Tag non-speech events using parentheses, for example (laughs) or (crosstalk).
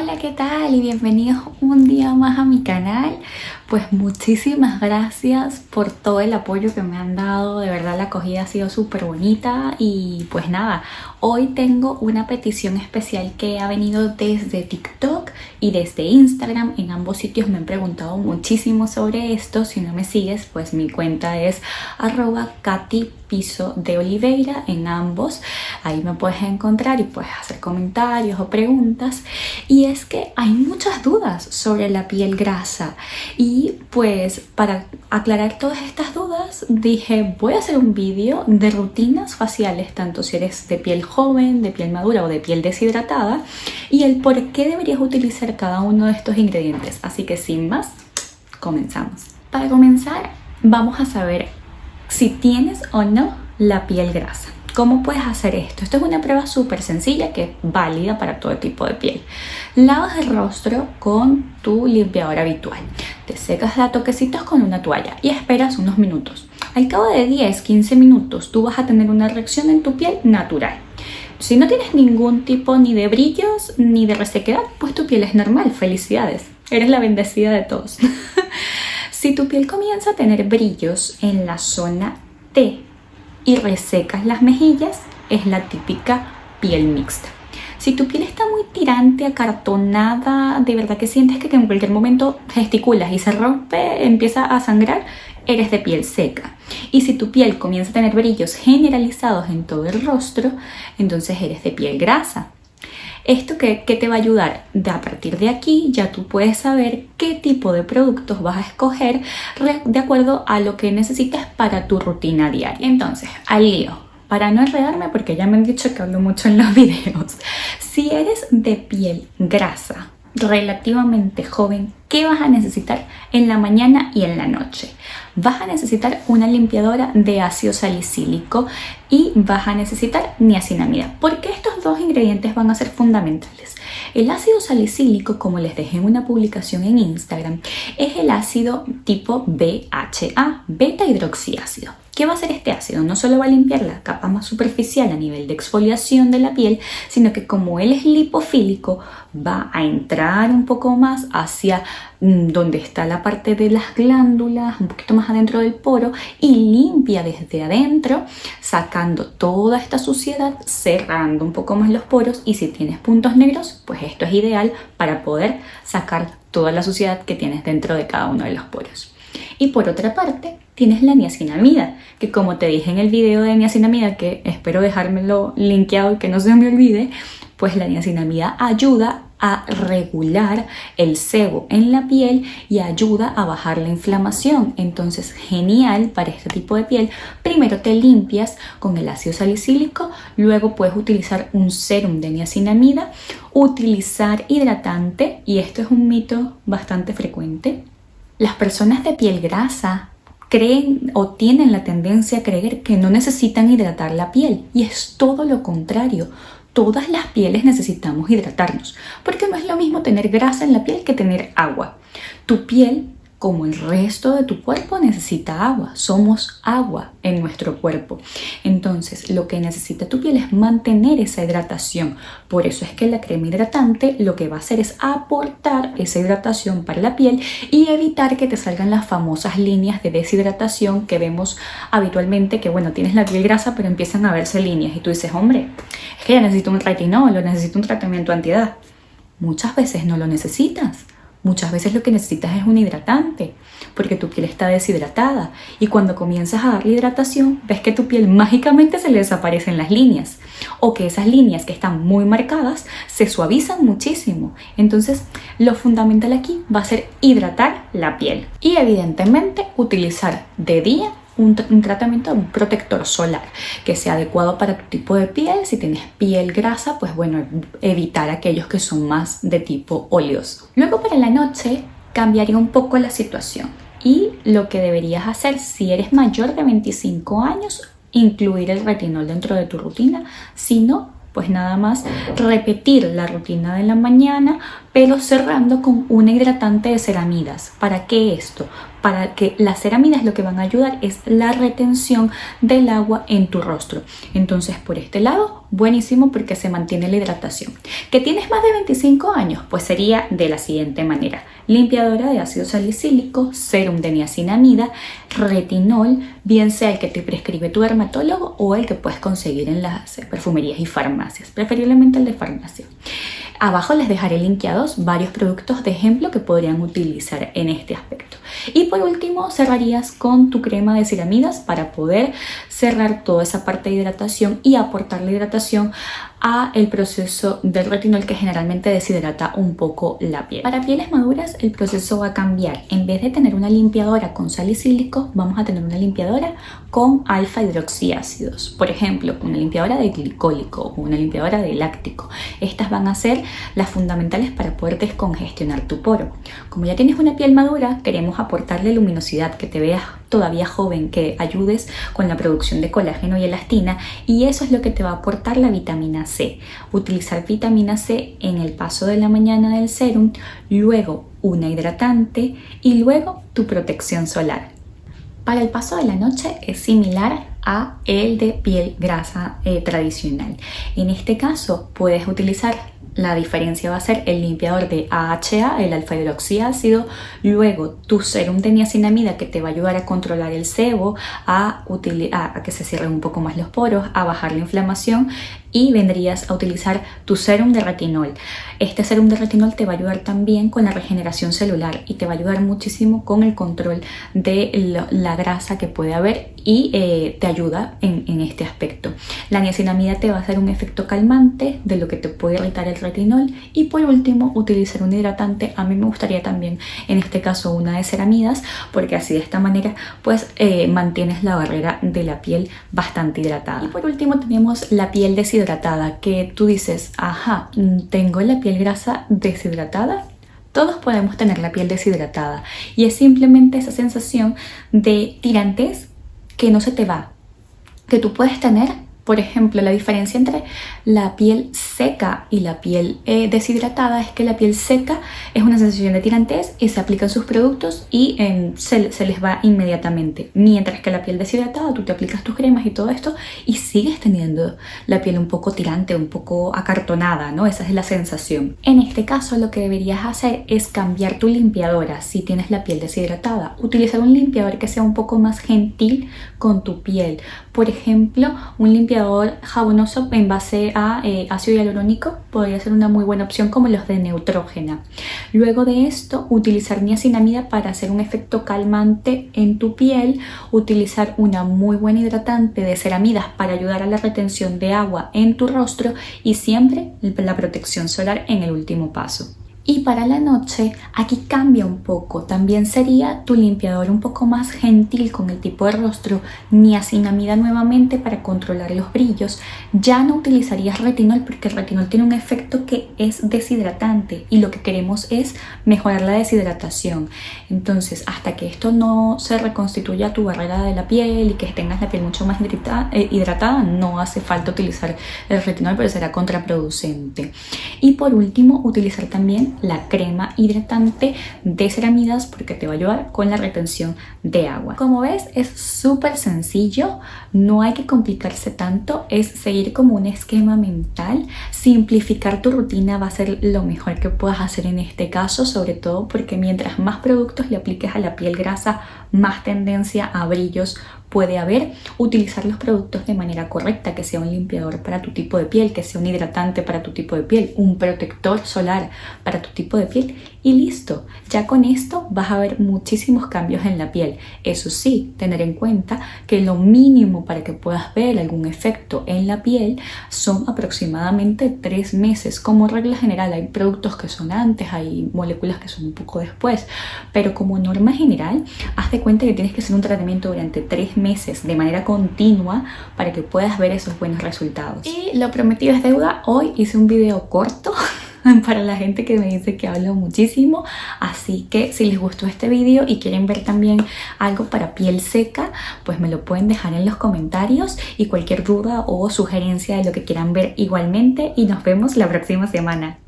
Hola, ¿qué tal? Y bienvenidos un día más a mi canal. Pues muchísimas gracias por todo el apoyo que me han dado. De verdad la acogida ha sido súper bonita. Y pues nada, hoy tengo una petición especial que ha venido desde TikTok y desde Instagram. En ambos sitios me han preguntado muchísimo sobre esto. Si no me sigues, pues mi cuenta es arroba Katy Piso de Oliveira en ambos. Ahí me puedes encontrar y puedes hacer comentarios o preguntas. Y es que hay muchas dudas sobre la piel grasa. Y pues para aclarar todas estas dudas dije voy a hacer un vídeo de rutinas faciales, tanto si eres de piel joven, de piel madura o de piel deshidratada. Y el por qué deberías utilizar cada uno de estos ingredientes. Así que sin más, comenzamos. Para comenzar vamos a saber si tienes o no la piel grasa. ¿Cómo puedes hacer esto? Esto es una prueba súper sencilla que es válida para todo tipo de piel. Lavas el rostro con tu limpiador habitual. Te secas a toquecitos con una toalla y esperas unos minutos. Al cabo de 10-15 minutos tú vas a tener una reacción en tu piel natural. Si no tienes ningún tipo ni de brillos ni de resequedad, pues tu piel es normal. Felicidades. Eres la bendecida de todos. (laughs) Si tu piel comienza a tener brillos en la zona T y resecas las mejillas, es la típica piel mixta. Si tu piel está muy tirante, acartonada, de verdad que sientes que en cualquier momento gesticulas y se rompe, empieza a sangrar, eres de piel seca. Y si tu piel comienza a tener brillos generalizados en todo el rostro, entonces eres de piel grasa. ¿Esto qué, te va a ayudar? De a partir de aquí ya tú puedes saber qué tipo de productos vas a escoger de acuerdo a lo que necesitas para tu rutina diaria. Entonces, al lío. Para no enredarme, porque ya me han dicho que hablo mucho en los (laughs) videos. Si eres de piel grasa, relativamente joven, ¿qué vas a necesitar en la mañana y en la noche? Vas a necesitar una limpiadora de ácido salicílico y vas a necesitar niacinamida. ¿Por qué estos dos ingredientes van a ser fundamentales? El ácido salicílico, como les dejé en una publicación en Instagram, es el ácido tipo BHA, beta hidroxiácido. ¿Qué va a hacer este ácido? No solo va a limpiar la capa más superficial a nivel de exfoliación de la piel, sino que como él es lipofílico, va a entrar un poco más hacia donde está la parte de las glándulas, un poquito más adentro del poro y limpia desde adentro, sacando toda esta suciedad, cerrando un poco más los poros y si tienes puntos negros, pues esto es ideal para poder sacar toda la suciedad que tienes dentro de cada uno de los poros. Y por otra parte, tienes la niacinamida, que como te dije en el video de niacinamida, que espero dejármelo linkeado y que no se me olvide, pues la niacinamida ayuda a regular el sebo en la piel y ayuda a bajar la inflamación. Entonces, genial para este tipo de piel. Primero te limpias con el ácido salicílico, luego puedes utilizar un serum de niacinamida, utilizar hidratante, y esto es un mito bastante frecuente. Las personas de piel grasa creen o tienen la tendencia a creer que no necesitan hidratar la piel y es todo lo contrario. Todas las pieles necesitamos hidratarnos porque no es lo mismo tener grasa en la piel que tener agua. Tu piel como el resto de tu cuerpo necesita agua, somos agua en nuestro cuerpo. Entonces lo que necesita tu piel es mantener esa hidratación. Por eso es que la crema hidratante lo que va a hacer es aportar esa hidratación para la piel y evitar que te salgan las famosas líneas de deshidratación que vemos habitualmente que bueno, tienes la piel grasa pero empiezan a verse líneas y tú dices, hombre, es que ya necesito un retinol o necesito un tratamiento antiedad. Muchas veces no lo necesitas Muchas veces lo que necesitas es un hidratante, porque tu piel está deshidratada y cuando comienzas a darle hidratación ves que tu piel mágicamente se le desaparecen las líneas o que esas líneas que están muy marcadas se suavizan muchísimo. Entonces lo fundamental aquí va a ser hidratar la piel y evidentemente utilizar de día un, tratamiento, un protector solar que sea adecuado para tu tipo de piel. Si tienes piel grasa, pues bueno, evitar aquellos que son más de tipo oleoso. Luego para la noche cambiaría un poco la situación y lo que deberías hacer si eres mayor de 25 años, incluir el retinol dentro de tu rutina, si no, pues nada más repetir la rutina de la mañana, pero cerrando con un hidratante de ceramidas. ¿Para qué esto? Para que las ceramidas lo que van a ayudar es la retención del agua en tu rostro. Entonces por este lado, buenísimo porque se mantiene la hidratación. ¿Que tienes más de 25 años? Pues sería de la siguiente manera. Limpiadora de ácido salicílico, serum de niacinamida, retinol, bien sea el que te prescribe tu dermatólogo o el que puedes conseguir en las perfumerías y farmacias, preferiblemente el de farmacia. Abajo les dejaré linkeados varios productos de ejemplo que podrían utilizar en este aspecto. Y por último cerrarías con tu crema de ceramidas para poder cerrar toda esa parte de hidratación y aportar la hidratación a el proceso del retinol que generalmente deshidrata un poco la piel. Para pieles maduras el proceso va a cambiar. En vez de tener una limpiadora con salicílico, vamos a tener una limpiadora con alfa hidroxiácidos. Por ejemplo, una limpiadora de glicólico o una limpiadora de láctico. Estas van a ser las fundamentales para poder descongestionar tu poro. Como ya tienes una piel madura, queremos aportarle luminosidad, que te veas todavía joven, que ayudes con la producción de colágeno y elastina y eso es lo que te va a aportar la vitamina C. Utilizar vitamina C en el paso de la mañana del serum, luego una hidratante y luego tu protección solar. Para el paso de la noche es similar a el de piel grasa eh, tradicional. En este caso puedes utilizar la diferencia va a ser el limpiador de AHA, el alfa hidroxiácido, luego tu serum de niacinamida que te va a ayudar a controlar el sebo, a, a, que se cierren un poco más los poros, a bajar la inflamación y vendrías a utilizar tu serum de retinol. Este serum de retinol te va a ayudar también con la regeneración celular y te va a ayudar muchísimo con el control de la grasa que puede haber y eh, te ayuda en, este aspecto. La niacinamida te va a hacer un efecto calmante de lo que te puede irritar el retinol y por último utilizar un hidratante. A mí me gustaría también en este caso una de ceramidas porque así de esta manera pues eh, mantienes la barrera de la piel bastante hidratada. Y por último tenemos la piel deshidratada que tú dices, ajá, tengo la piel grasa deshidratada todos podemos tener la piel deshidratada y es simplemente esa sensación de tirantes que no se te va, que tú puedes tener por ejemplo, la diferencia entre la piel seca y la piel eh, deshidratada es que la piel seca es una sensación de tirantez y se aplican sus productos y em, se, les va inmediatamente. Mientras que la piel deshidratada, tú te aplicas tus cremas y todo esto y sigues teniendo la piel un poco tirante, un poco acartonada, ¿no? Esa es la sensación. En este caso, lo que deberías hacer es cambiar tu limpiadora si tienes la piel deshidratada. Utilizar un limpiador que sea un poco más gentil con tu piel. Por ejemplo, un limpiador jabonoso en base a eh, ácido hialurónico podría ser una muy buena opción como los de Neutrógena. Luego de esto, utilizar niacinamida para hacer un efecto calmante en tu piel, utilizar una muy buena hidratante de ceramidas para ayudar a la retención de agua en tu rostro y siempre la protección solar en el último paso. Y para la noche, aquí cambia un poco. También sería tu limpiador un poco más gentil con el tipo de rostro, niacinamida nuevamente para controlar los brillos. Ya no utilizarías retinol porque el retinol tiene un efecto que es deshidratante y lo que queremos es mejorar la deshidratación. Entonces, hasta que esto no se reconstituya tu barrera de la piel y que tengas la piel mucho más eh, hidratada, no hace falta utilizar el retinol, pero será contraproducente. Y por último, utilizar también la crema hidratante de ceramidas porque te va a ayudar con la retención de agua. Como ves es súper sencillo, no hay que complicarse tanto, es seguir como un esquema mental, simplificar tu rutina va a ser lo mejor que puedas hacer en este caso, sobre todo porque mientras más productos le apliques a la piel grasa, más tendencia a brillos puede haber, utilizar los productos de manera correcta, que sea un limpiador para tu tipo de piel, que sea un hidratante para tu tipo de piel, un protector solar para tu tipo de piel y listo. Ya con esto vas a ver muchísimos cambios en la piel. Eso sí, tener en cuenta que lo mínimo para que puedas ver algún efecto en la piel son aproximadamente tres meses. Como regla general hay productos que son antes, hay moléculas que son un poco después, pero como norma general, haz de cuenta que tienes que hacer un tratamiento durante tres meses de manera continua para que puedas ver esos buenos resultados. Y lo prometido es deuda, hoy hice un video corto (laughs) para la gente que me dice que hablo muchísimo. Así que si les gustó este video y quieren ver también algo para piel seca pues me lo pueden dejar en los comentarios. Y cualquier duda o sugerencia de lo que quieran ver igualmente. Y nos vemos la próxima semana